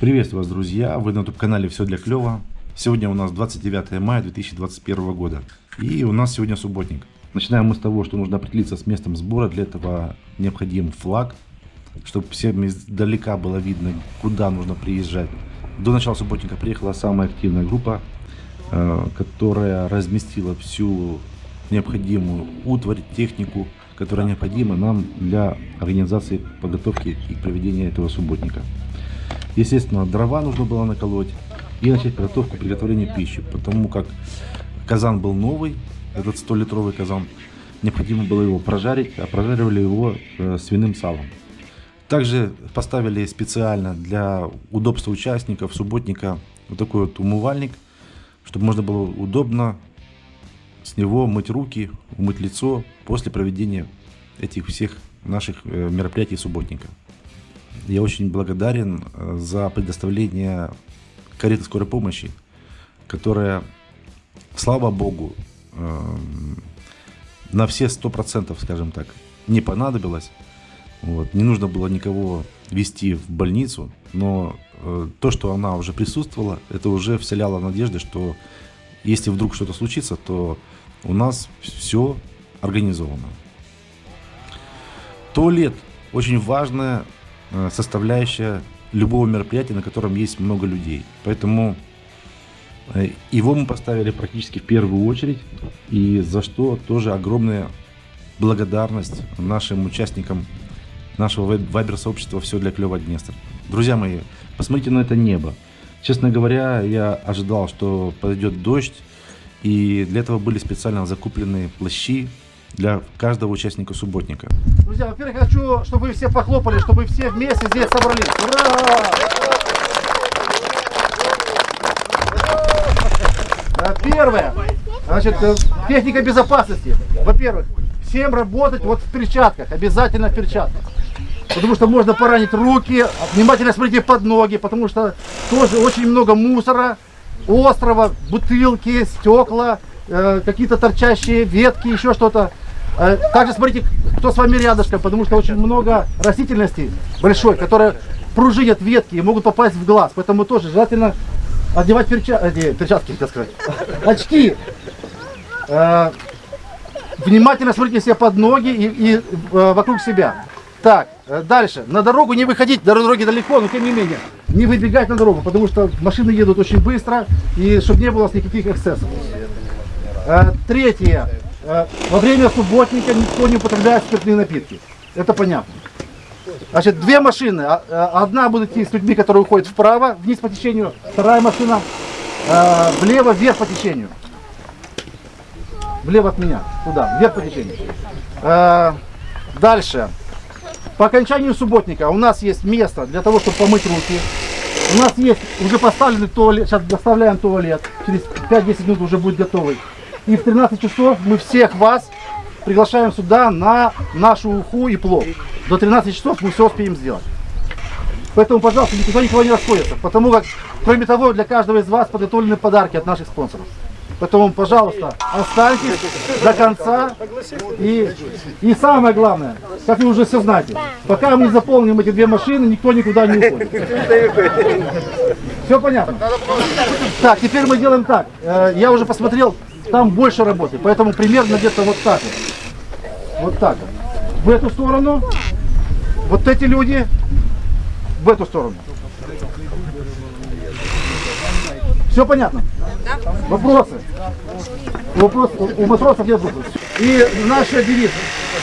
Приветствую вас, друзья! Вы на YouTube-канале «Все для клёва». Сегодня у нас 29 мая 2021 года. И у нас сегодня субботник. Начинаем мы с того, что нужно определиться с местом сбора. Для этого необходим флаг, чтобы всем издалека было видно, куда нужно приезжать. До начала субботника приехала самая активная группа, э, которая разместила всю необходимую утварь, технику, которая необходима нам для организации подготовки и проведения этого субботника. Естественно, дрова нужно было наколоть и начать подготовку приготовления пищи, потому как казан был новый, этот 100-литровый казан, необходимо было его прожарить, а прожаривали его э, свиным салом. Также поставили специально для удобства участников субботника вот такой вот умывальник, чтобы можно было удобно с него мыть руки, умыть лицо после проведения этих всех наших э, мероприятий субботника. Я очень благодарен э, за предоставление кареты скорой помощи, которая, слава богу, эм, на все сто процентов, скажем так, не понадобилась. Вот. Не нужно было никого вести в больницу, но э, то, что она уже присутствовала, это уже вселяло надежды, что если вдруг что-то случится, то у нас все организовано. Туалет очень важная составляющая любого мероприятия, на котором есть много людей. Поэтому э, его мы поставили практически в первую очередь, и за что тоже огромная благодарность нашим участникам нашего вайбер-сообщества «Все для клёва Днестр». Друзья мои, посмотрите на это небо. Честно говоря, я ожидал, что пойдет дождь, и для этого были специально закуплены плащи, для каждого участника субботника. Друзья, во-первых, хочу, чтобы вы все похлопали, чтобы все вместе здесь собрались. Ура! Э, первое, значит, э, техника безопасности. Во-первых, всем работать вот в перчатках, обязательно в перчатках. Потому что можно поранить руки, внимательно смотрите под ноги, потому что тоже очень много мусора, острова, бутылки, стекла, э, какие-то торчащие ветки, еще что-то. Также смотрите, кто с вами рядышком, потому что очень много растительности большой, которая пружинят ветки и могут попасть в глаз. Поэтому тоже желательно одевать перча... э, перчатки, так сказать, очки. Э, внимательно смотрите себе под ноги и, и э, вокруг себя. Так, э, дальше. На дорогу не выходить, до дороги далеко, но тем не менее, не выбегать на дорогу, потому что машины едут очень быстро, и чтобы не было никаких эксцессов. Э, третье. Э, во время субботника никто не употребляет спиртные напитки. Это понятно. Значит, две машины. А, э, одна будет идти с людьми, которые уходят вправо, вниз по течению. Вторая машина влево, вверх по течению. Влево от меня. Туда, вверх по течению. Дальше. По окончанию субботника у нас есть место для того, чтобы помыть руки. У нас есть уже поставленный туалет. Сейчас доставляем туалет. Через 5-10 минут уже будет готовый. И в 13 часов мы всех вас приглашаем сюда на нашу уху и плов. До 13 часов мы все успеем сделать. Поэтому, пожалуйста, никто никого не расходится. Потому как, кроме того, для каждого из вас подготовлены подарки от наших спонсоров. Поэтому, пожалуйста, останьтесь до конца. И, и самое главное, как вы уже все знаете, пока мы не заполним эти две машины, никто никуда не уходит. Все понятно? Так, теперь мы делаем так. Э, я уже посмотрел там больше работы. Поэтому примерно где-то вот так вот. Вот так вот. В эту сторону. Вот эти люди в эту сторону. Все понятно? Вопросы? Вопрос, у матросов нет вопросов. И наш девиз.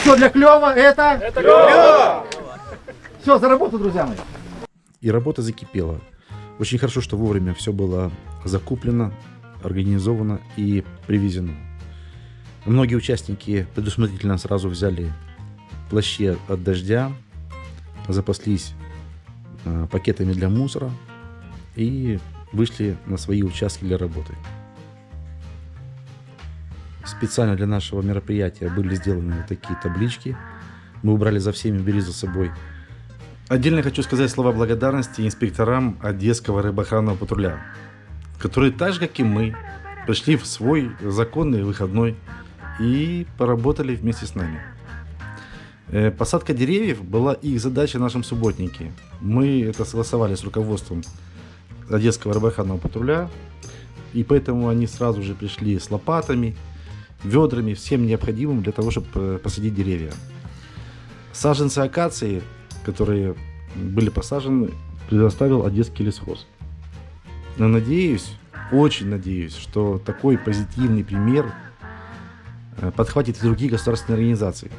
Все для клёва это... Это клёво! Все, за работу, друзья мои. И работа закипела. Очень хорошо, что вовремя все было закуплено, организовано и привезено. Многие участники предусмотрительно сразу взяли плащи от дождя, запаслись э, пакетами для мусора и вышли на свои участки для работы. Специально для нашего мероприятия были сделаны вот такие таблички. Мы убрали за всеми, бери за собой. Отдельно хочу сказать слова благодарности инспекторам Одесского рыбоохранного патруля, которые так же, как и мы, пришли в свой законный выходной и поработали вместе с нами. Э, Посадка деревьев была их задача в нашем субботнике. Мы это согласовали с руководством Одесского рыбоохранного патруля, и поэтому они сразу же пришли с лопатами, ведрами, всем необходимым для того, чтобы э, посадить деревья. Саженцы акации, которые были посажены, предоставил Одесский лесхоз. Но надеюсь, очень надеюсь, что такой позитивный пример э, подхватит и другие государственные организации.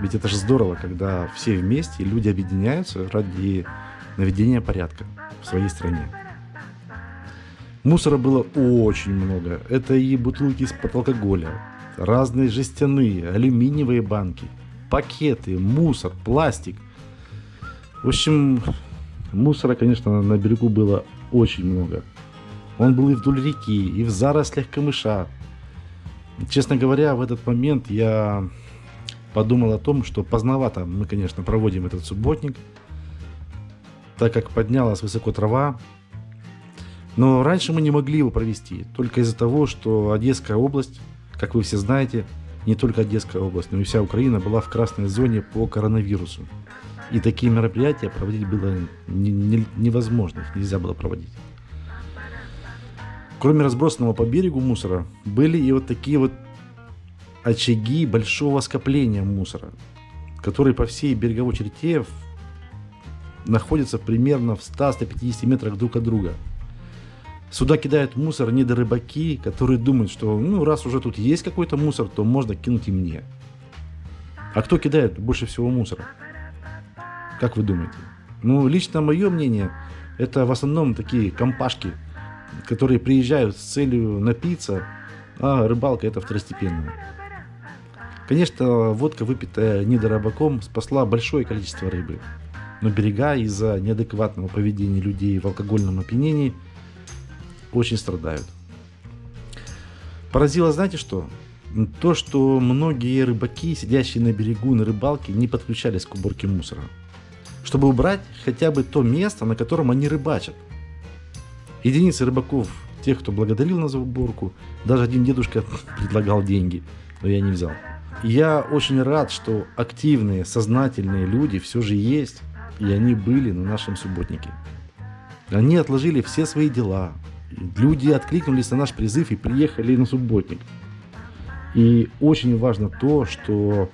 Ведь это же здорово, когда все вместе, люди объединяются ради наведения порядка в своей стране. Мусора было очень много. Это и бутылки из-под алкоголя, разные жестяные, алюминиевые банки, пакеты, мусор, пластик. В общем, мусора, конечно, на берегу было очень много. Он был и вдоль реки, и в зарослях камыша. Честно говоря, в этот момент я подумал о том, что поздновато мы, конечно, проводим этот субботник, так как поднялась высоко трава, но раньше мы не могли его провести, только из-за того, что Одесская область, как вы все знаете, не только Одесская область, но и вся Украина была в красной зоне по коронавирусу. И такие мероприятия проводить было не, не, невозможно, их нельзя было проводить. Кроме разбросанного по берегу мусора, были и вот такие вот очаги большого скопления мусора, которые по всей береговой черте находятся примерно в 100-150 метрах друг от друга – Сюда кидают мусор недорыбаки, которые думают, что ну раз уже тут есть какой-то мусор, то можно кинуть и мне. А кто кидает больше всего мусора? Как вы думаете? Ну, лично мое мнение, это в основном такие компашки, которые приезжают с целью напиться, а рыбалка это второстепенная. Конечно, водка, выпитая недорабаком, спасла большое количество рыбы. Но берега из-за неадекватного поведения людей в алкогольном опьянении – очень страдают. Поразило, знаете что? То, что многие рыбаки, сидящие на берегу на рыбалке, не подключались к уборке мусора. Чтобы убрать хотя бы то место, на котором они рыбачат. Единицы рыбаков, тех, кто благодарил нас за уборку, даже один дедушка предлагал деньги, но я не взял. Я очень рад, что активные, сознательные люди все же есть, и они были на нашем субботнике. Они отложили все свои дела, люди откликнулись на наш призыв и приехали на субботник. И очень важно то, что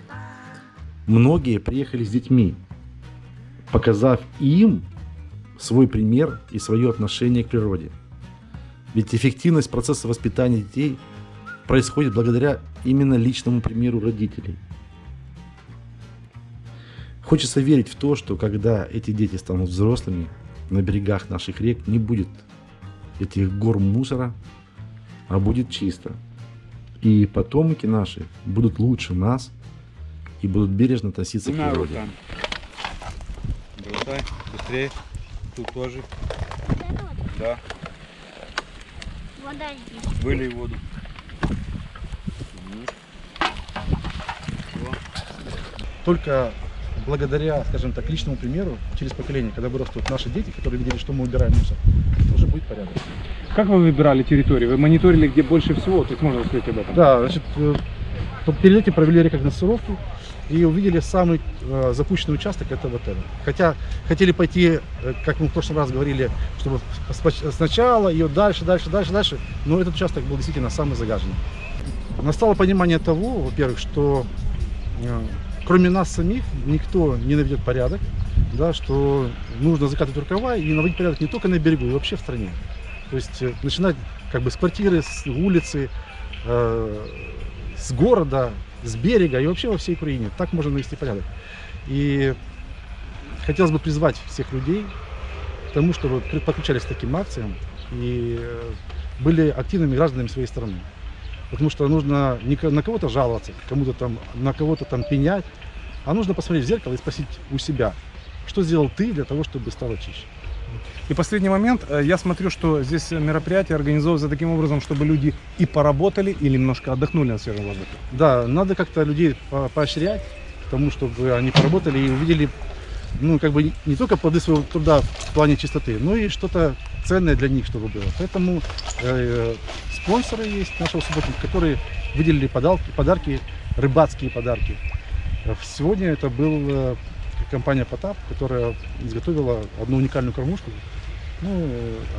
многие приехали с детьми, показав им свой пример и свое отношение к природе. Ведь эффективность процесса воспитания детей происходит благодаря именно личному примеру родителей. Хочется верить в то, что когда эти дети станут взрослыми, на берегах наших рек не будет этих гор мусора, а будет чисто. И потомки наши будут лучше нас и будут бережно относиться к природе. Быстрее. Тут тоже. Да. Вода здесь. Вылей воду. Только благодаря, скажем так, личному примеру через поколение, когда вырастут наши дети, которые видели, что мы убираем мусор, тоже будет порядок. Как вы выбирали территорию? Вы мониторили, где больше всего? То есть можно рассказать об этом? Да, значит, э, перед этим провели рекогносцировку и увидели самый э, запущенный участок, это вот этот. Хотя хотели пойти, э, как мы в прошлый раз говорили, чтобы сначала ее дальше, дальше, дальше, дальше, но этот участок был действительно самый загаженный. Настало понимание того, во-первых, что э, кроме нас самих никто не наведет порядок, да, что нужно закатывать рукава и наводить порядок не только на берегу, и вообще в стране. То есть э, начинать как бы с квартиры, с улицы, э, с города, с берега и вообще во всей Украине. Так можно навести порядок. И хотелось бы призвать всех людей к тому, чтобы подключались к таким акциям и э, были активными гражданами своей страны. Потому что нужно не на кого-то жаловаться, кому-то там, на кого-то там пенять, а нужно посмотреть в зеркало и спросить у себя, что сделал ты для того, чтобы стало чище. И последний момент. Э, Я смотрю, что здесь мероприятие организовывается таким образом, чтобы люди и поработали, и немножко отдохнули на свежем воздухе. Да, надо как-то людей по- поощрять тому, чтобы они поработали и увидели, ну, как бы не- не только плоды своего труда в плане чистоты, но и что-то ценное для них, чтобы было. Поэтому э, спонсоры есть нашего субботника, которые выделили подарки, подарки, рыбацкие подарки. Э, Сегодня это был э, компания Потап, которая изготовила одну уникальную кормушку. Ну,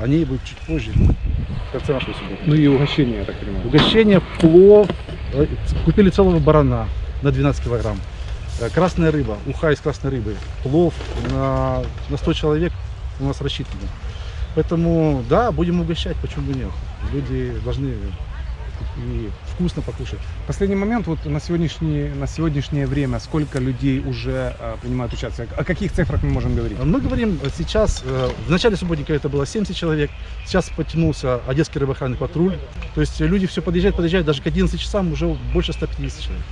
о ней будет чуть позже, в конце. Ну и угощение, я так понимаю. Угощение, плов. Э, Купили целого барана на 12 килограмм. Э, Красная рыба, уха из красной рыбы. Плов на, на 100 человек у нас рассчитано. Поэтому, да, будем угощать, почему бы нет. Люди должны и вкусно покушать. Последний момент, вот на, сегодняшний, на сегодняшнее время, сколько людей уже э, принимают участие? О каких цифрах мы можем говорить? Мы говорим э, сейчас, э, в начале субботника это было 70 человек, сейчас потянулся Одесский рыбоохранный патруль. То есть люди все подъезжают, подъезжают, даже к 11 часам уже больше 150 человек.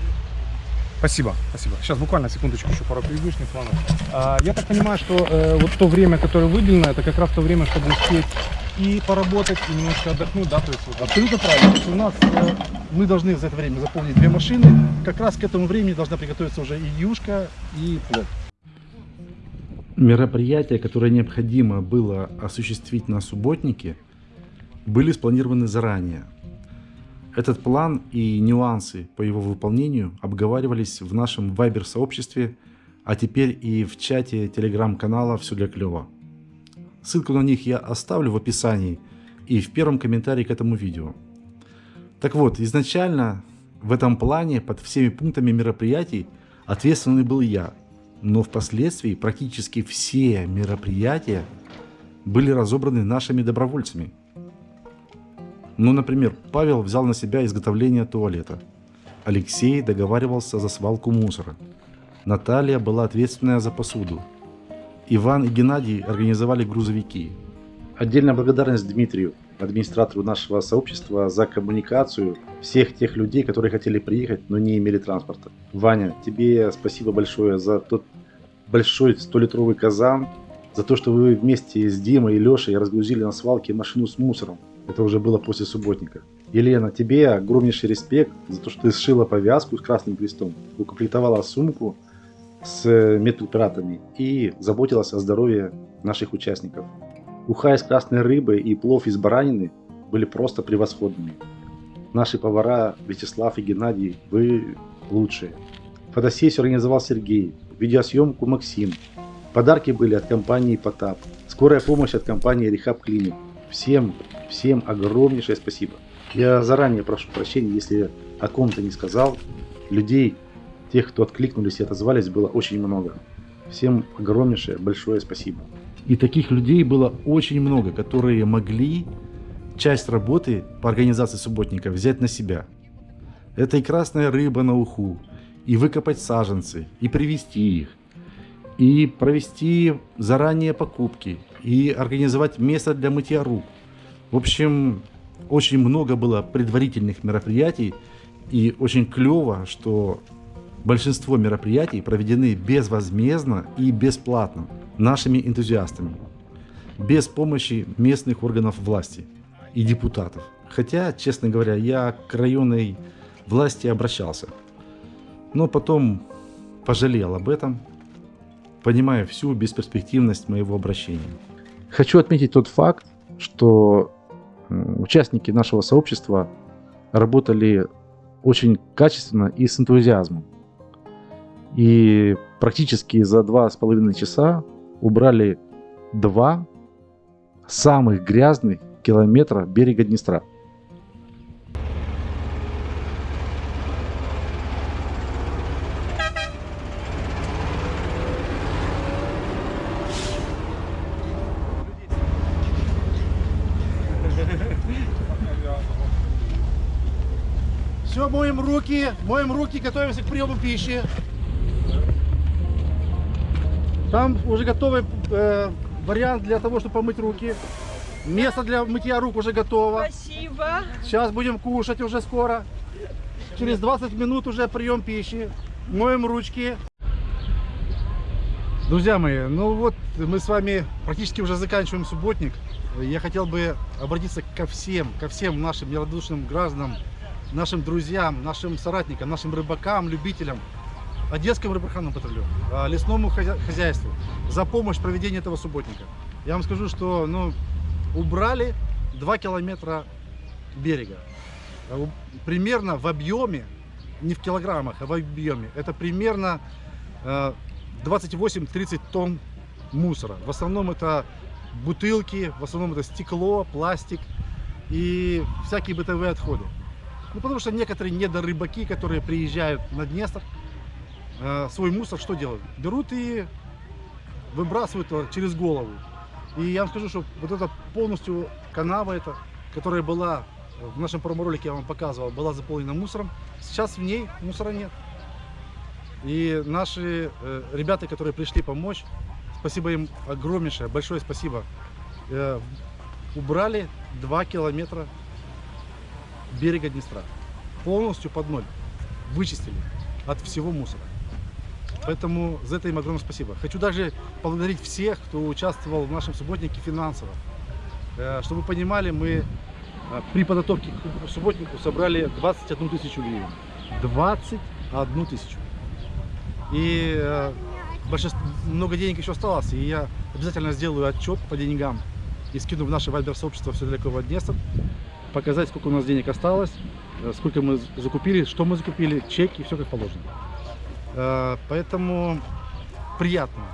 Спасибо, спасибо. Сейчас буквально секундочку еще пару предыдущих планов. А, я так понимаю, что э, вот то время, которое выделено, это как раз то время, чтобы успеть и поработать, и немножко отдохнуть, да, то есть вот, Абсолютно правильно. То есть у нас э, мы должны за это время заполнить две машины. Как раз к этому времени должна приготовиться уже и юшка, и плов. Мероприятия, которые необходимо было осуществить на субботнике, были спланированы заранее. Этот план и нюансы по его выполнению обговаривались в нашем вайбер-сообществе, а теперь и в чате телеграм-канала «Все для клёва». Ссылку на них я оставлю в описании и в первом комментарии к этому видео. Так вот, изначально в этом плане под всеми пунктами мероприятий ответственный был я, но впоследствии практически все мероприятия были разобраны нашими добровольцами. Ну, например, Павел взял на себя изготовление туалета. Алексей договаривался за свалку мусора. Наталья была ответственная за посуду. Иван и Геннадий организовали грузовики. Отдельная благодарность Дмитрию, администратору нашего сообщества, за коммуникацию всех тех людей, которые хотели приехать, но не имели транспорта. Ваня, тебе спасибо большое за тот большой 100-литровый казан, за то, что вы вместе с Димой и Лешей разгрузили на свалке машину с мусором. Это уже было после субботника. Елена, тебе огромнейший респект за то, что ты сшила повязку с красным крестом, укомплектовала сумку с медпрепаратами и заботилась о здоровье наших участников. Уха из красной рыбы и плов из баранины были просто превосходными. Наши повара Вячеслав и Геннадий, вы лучшие. Фотосессию организовал Сергей, видеосъемку Максим. Подарки были от компании Потап, скорая помощь от компании Рехаб Клиник. Всем, всем огромнейшее спасибо. Я заранее прошу прощения, если о ком-то не сказал. Людей, тех, кто откликнулись и отозвались, было очень много. Всем огромнейшее, большое спасибо. И таких людей было очень много, которые могли часть работы по организации субботника взять на себя. Это и красная рыба на уху, и выкопать саженцы, и привезти их, и провести заранее покупки, и организовать место для мытья рук. В общем, очень много было предварительных мероприятий, и очень клево, что большинство мероприятий проведены безвозмездно и бесплатно нашими энтузиастами, без помощи местных органов власти и депутатов. Хотя, честно говоря, я к районной власти обращался, но потом пожалел об этом, понимая всю бесперспективность моего обращения. Хочу отметить тот факт, что участники нашего сообщества работали очень качественно и с энтузиазмом. И практически за два с половиной часа убрали два самых грязных километра берега Днестра. Все, моем руки, моем руки, готовимся к приему пищи. Там уже готовый э, вариант для того, чтобы помыть руки. Место для мытья рук уже готово. Спасибо. Сейчас будем кушать уже скоро. Через 20 минут уже прием пищи. Моем ручки. Друзья мои, ну вот мы с вами практически уже заканчиваем субботник. Я хотел бы обратиться ко всем, ко всем нашим нерадушным гражданам, нашим друзьям, нашим соратникам, нашим рыбакам, любителям, Одесскому рыбоохранному патрулю, а, лесному хозя- хозяйству за помощь в проведении этого субботника. Я вам скажу, что ну, убрали 2 километра берега. А Примерно в объеме не в килограммах, а в объеме. Это примерно э, 28-30 тонн мусора. В основном это бутылки, в основном это стекло, пластик и всякие бытовые отходы. Ну, потому что некоторые недорыбаки, которые приезжают на Днестр, э, свой мусор что делают? Берут и выбрасывают через голову. И я вам скажу, что вот это полностью канава эта, которая была в нашем промо-ролике, я вам показывал, была заполнена мусором. Сейчас в ней мусора нет. И наши э, ребята, которые пришли помочь, спасибо им огромнейшее, большое спасибо, э, убрали 2 километра берега Днестра. Полностью под ноль. Вычистили от всего мусора. Поэтому за это им огромное спасибо. Хочу также поблагодарить всех, кто участвовал в нашем субботнике финансово. Э, Чтобы вы понимали, мы э, при подготовке к субботнику собрали 21 тысячу гривен. 21 тысячу. И э, много денег еще осталось, и я обязательно сделаю отчет по деньгам и скину в наше вайбер-сообщество все для кого Днестр, показать, сколько у нас денег осталось, э, сколько мы закупили, что мы закупили, чеки, все как положено. Э, Поэтому приятно,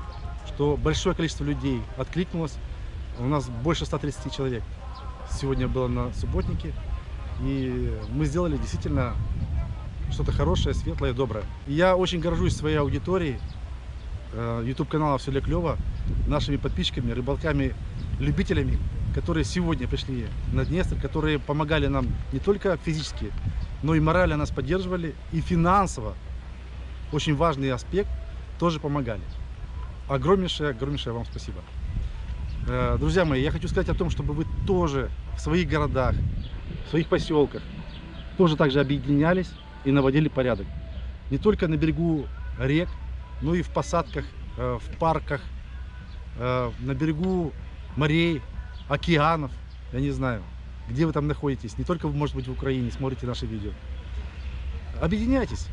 что большое количество людей откликнулось. У нас больше 130 человек сегодня было на субботнике. И мы сделали действительно что-то хорошее, светлое, доброе. И я очень горжусь своей аудиторией, э, YouTube канала «Все для клёва», нашими подписчиками, рыбалками, любителями, которые сегодня пришли на Днестр, которые помогали нам не только физически, но и морально нас поддерживали, и финансово, очень важный аспект, тоже помогали. Огромнейшее, огромнейшее вам спасибо. Э, Друзья мои, я хочу сказать о том, чтобы вы тоже в своих городах, в своих поселках тоже также объединялись и наводили порядок. Не только на берегу рек, но и в посадках, э, в парках, э, на берегу морей, океанов, я не знаю, где вы там находитесь. Не только, может быть, в Украине смотрите наши видео. Объединяйтесь.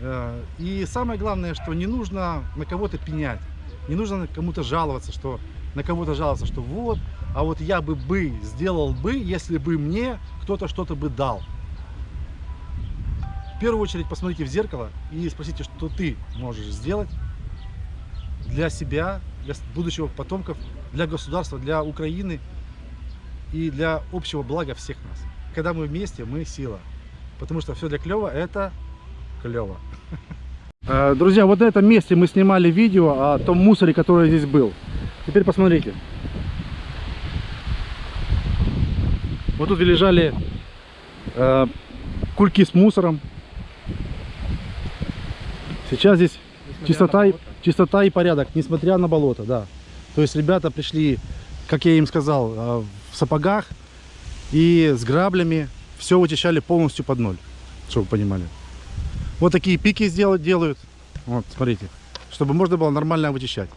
Э, И самое главное, что не нужно на кого-то пенять, не нужно кому-то жаловаться, что на кого-то жаловаться, что вот, а вот я бы бы сделал бы, если бы мне кто-то что-то бы дал. В первую очередь посмотрите в зеркало и спросите, что ты можешь сделать для себя, для будущего потомков, для государства, для Украины и для общего блага всех нас. Когда мы вместе, мы сила. Потому что все для клева это клево. Э, Друзья, вот на этом месте мы снимали видео о том мусоре, который здесь был. Теперь посмотрите. Вот тут лежали э, кульки с мусором. Сейчас здесь чистота, и- чистота и порядок, несмотря на болото, да. То есть ребята пришли, как я им сказал, э, в сапогах и с граблями. Все вычищали полностью под ноль, чтобы вы понимали. Вот такие пики сделать делают. Вот, смотрите. Чтобы можно было нормально вычищать.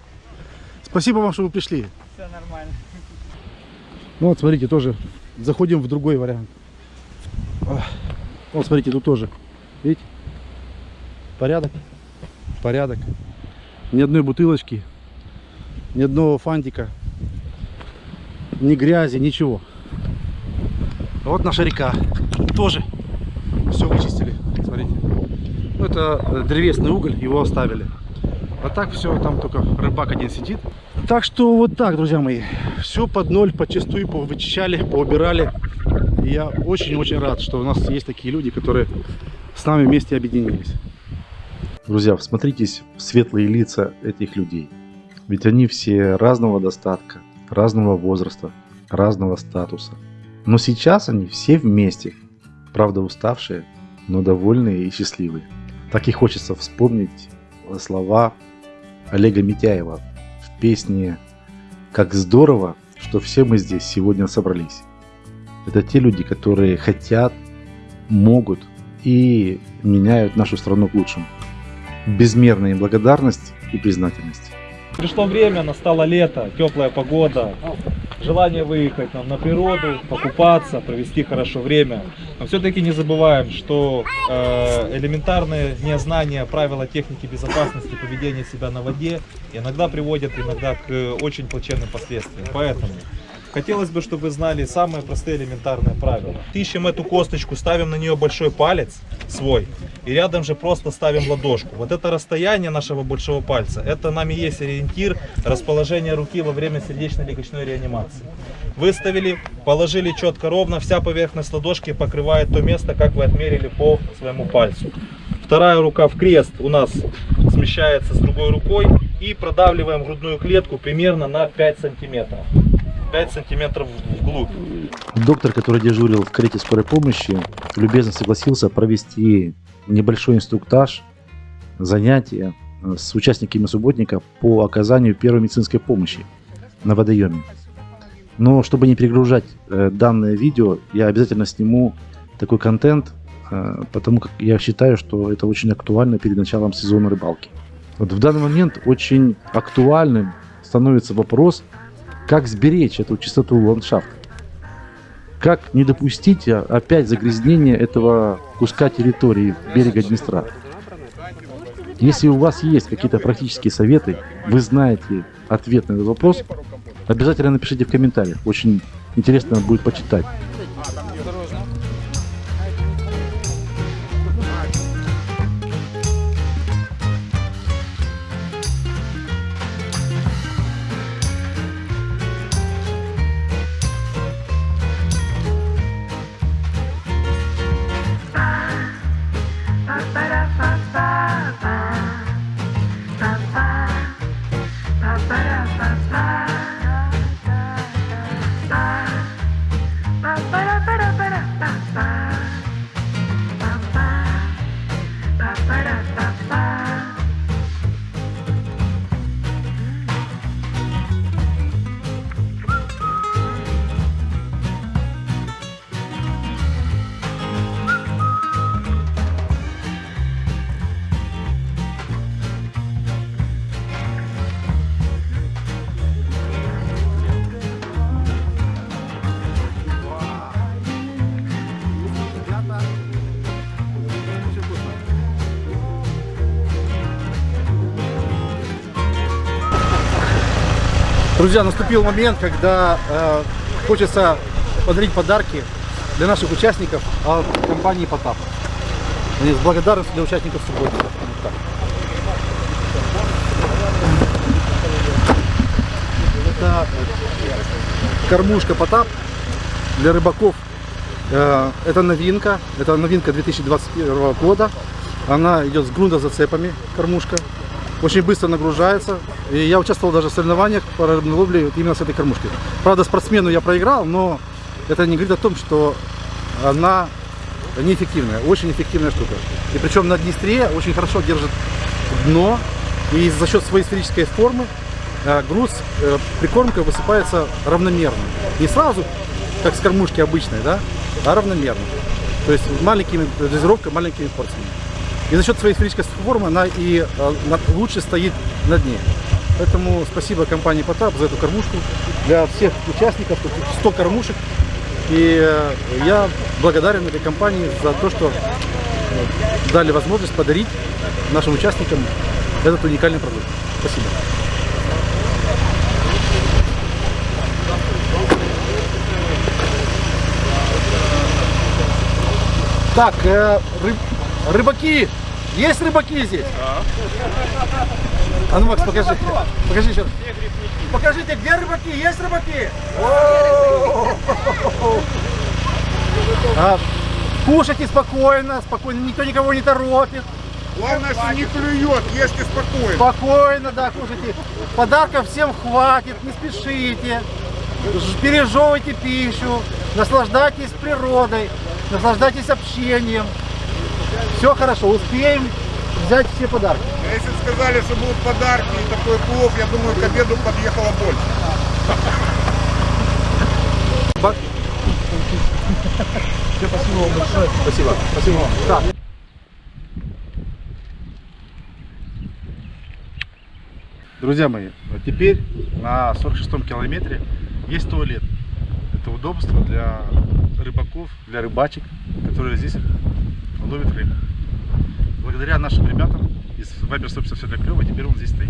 Спасибо вам, что вы пришли. Все нормально. Ну вот, смотрите, тоже заходим в другой вариант. Вот, смотрите, тут тоже. Видите? Порядок. Порядок. Ни одной бутылочки. Ни одного фантика. Ни грязи, ничего. Вот наша река. Тоже все вычистили. Смотрите. Ну, это э, древесный уголь, его оставили. А так все, там только рыбак один сидит. Так что вот так, друзья мои. Все под ноль, почастую повычищали, поубирали. И я очень-очень рад, что у нас есть такие люди, которые с нами вместе объединились. Друзья, всмотритесь в светлые лица этих людей. Ведь они все разного достатка, разного возраста, разного статуса. Но сейчас они все вместе. Правда уставшие, но довольные и счастливые. Так и хочется вспомнить слова Олега Митяева в песне «Как здорово, что все мы здесь сегодня собрались». Это те люди, которые хотят, могут и меняют нашу страну к лучшему. Безмерная благодарность и признательность. Пришло время, настало лето, теплая погода, желание выехать нам на природу, покупаться, провести хорошо время. Но все-таки не забываем, что э, элементарное незнание правила техники безопасности поведения себя на воде иногда приводят иногда к э, очень плачевным последствиям. Поэтому хотелось бы, чтобы вы знали самые простые элементарные правила. Ищем эту косточку, ставим на нее большой палец свой и рядом же просто ставим ладошку. Вот это расстояние нашего большого пальца, это нами есть ориентир расположения руки во время сердечно-легочной реанимации. Выставили, положили четко ровно, вся поверхность ладошки покрывает то место, как вы отмерили по своему пальцу. Вторая рука в крест у нас смещается с другой рукой и продавливаем грудную клетку примерно на 5 сантиметров. 5 сантиметров вглубь. Доктор, который дежурил в карете скорой помощи, любезно согласился провести небольшой инструктаж, занятия э, с участниками субботника по оказанию первой медицинской помощи на водоеме. Но чтобы не перегружать э, данное видео, я обязательно сниму такой контент, э, потому как я считаю, что это очень актуально перед началом сезона рыбалки. Вот в данный момент очень актуальным становится вопрос, как сберечь эту чистоту ландшафта. Как не допустить а, опять загрязнения этого куска территории берега Днестра? Если у вас есть какие-то практические советы, вы знаете ответ на этот вопрос, обязательно напишите в комментариях. Очень интересно будет почитать. Друзья, наступил момент, когда э, хочется подарить подарки для наших участников от компании Потап. С благодарностью для участников субботника. Вот. Это кормушка Потап для рыбаков. Э, Это новинка, это новинка 2021 года. Она идет с грунтозацепами, кормушка. Очень быстро нагружается. И я участвовал даже в соревнованиях по рыбной ловле именно с этой кормушки. Правда, спортсмену я проиграл, но это не говорит о том, что она неэффективная. Очень эффективная штука. И причем на Днестре очень хорошо держит дно. И за счет своей сферической формы э, груз э, прикормка высыпается равномерно. Не сразу, как с кормушки обычной, да, а равномерно. То есть маленькими, дозировка маленькими порциями. И за счет своей сферической формы она и э, лучше стоит на дне. Поэтому спасибо компании Потап за эту кормушку. Для всех участников, тут 100 кормушек. И э, я благодарен этой компании за то, что э, дали возможность подарить нашим участникам этот уникальный продукт. Спасибо. Так, э, рыб- рыбаки, есть рыбаки здесь? А ну, Макс, покажи. Покажи еще. раз. Покажите, где рыбаки? Есть рыбаки? А, Кушайте спокойно, спокойно, никто никого не торопит. Главное, что не клюет, ешьте спокойно. Спокойно, да, кушайте. Подарков всем хватит, не спешите. Пережевывайте пищу, наслаждайтесь природой, наслаждайтесь общением. Все хорошо, успеем взять все подарки. А Если бы сказали, что будут подарки и такой плов, я думаю, к обеду подъехало больше. Ба- Спасибо вам большое. Спасибо. Спасибо вам. Так. Друзья мои, вот теперь на 46-м километре есть туалет. Это удобство для рыбаков, для рыбачек, которые здесь ловят рыбу. Благодаря нашим ребятам из Вайбер, собственно, все для клёва, теперь он здесь стоит.